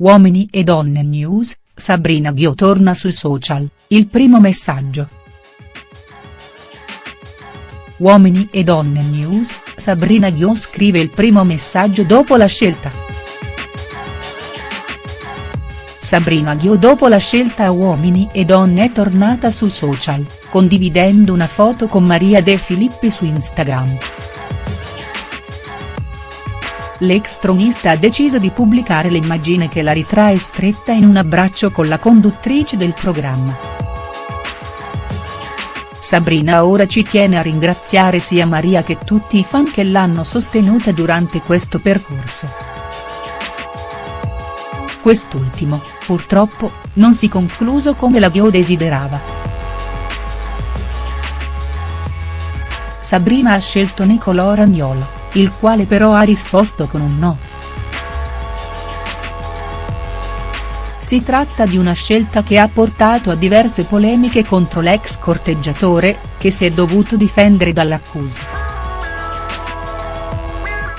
Uomini e donne news, Sabrina Ghio torna sui social, il primo messaggio. Uomini e donne news, Sabrina Ghio scrive il primo messaggio dopo la scelta. Sabrina Ghio dopo la scelta a Uomini e donne è tornata sui social, condividendo una foto con Maria De Filippi su Instagram l'ex tronista ha deciso di pubblicare l'immagine che la ritrae stretta in un abbraccio con la conduttrice del programma. Sabrina ora ci tiene a ringraziare sia Maria che tutti i fan che l'hanno sostenuta durante questo percorso. Quest'ultimo, purtroppo, non si concluso come la Ghio desiderava. Sabrina ha scelto Nicolò Ragnolo il quale però ha risposto con un no. Si tratta di una scelta che ha portato a diverse polemiche contro l'ex corteggiatore, che si è dovuto difendere dall'accusa.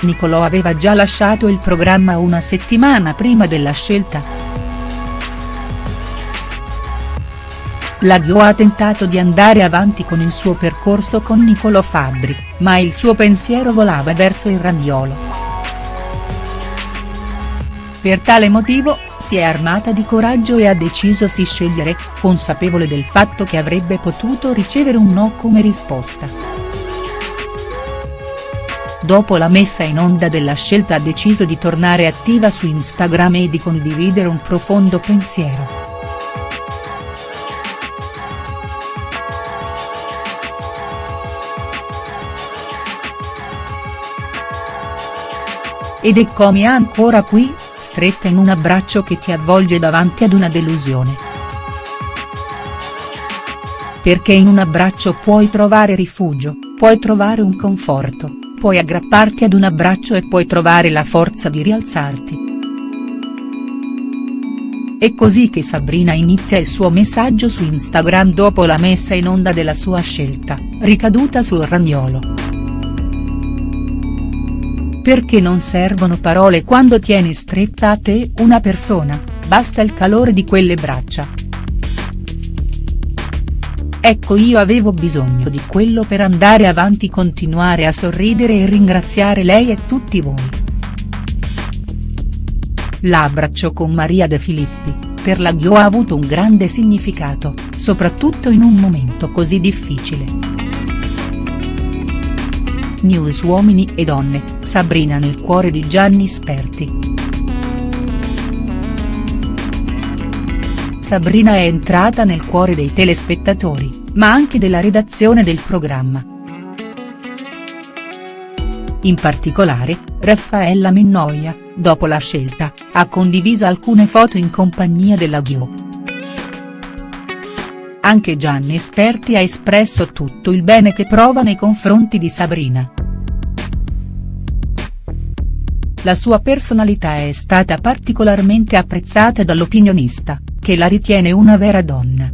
Nicolò aveva già lasciato il programma una settimana prima della scelta. La Ghio ha tentato di andare avanti con il suo percorso con Niccolò Fabbri, ma il suo pensiero volava verso il ragnolo. Per tale motivo, si è armata di coraggio e ha deciso si scegliere, consapevole del fatto che avrebbe potuto ricevere un no come risposta. Dopo la messa in onda della scelta ha deciso di tornare attiva su Instagram e di condividere un profondo pensiero. Ed eccomi ancora qui, stretta in un abbraccio che ti avvolge davanti ad una delusione. Perché in un abbraccio puoi trovare rifugio, puoi trovare un conforto, puoi aggrapparti ad un abbraccio e puoi trovare la forza di rialzarti. È così che Sabrina inizia il suo messaggio su Instagram dopo la messa in onda della sua scelta, ricaduta sul ragnolo. Perché non servono parole quando tieni stretta a te una persona, basta il calore di quelle braccia. Ecco io avevo bisogno di quello per andare avanti continuare a sorridere e ringraziare lei e tutti voi. L'abbraccio con Maria De Filippi, per la Ghio ha avuto un grande significato, soprattutto in un momento così difficile. News Uomini e Donne, Sabrina nel cuore di Gianni Sperti. Sabrina è entrata nel cuore dei telespettatori, ma anche della redazione del programma. In particolare, Raffaella Minnoia, dopo la scelta, ha condiviso alcune foto in compagnia della Ghio. Anche Gianni Esperti ha espresso tutto il bene che prova nei confronti di Sabrina. La sua personalità è stata particolarmente apprezzata dall'opinionista, che la ritiene una vera donna.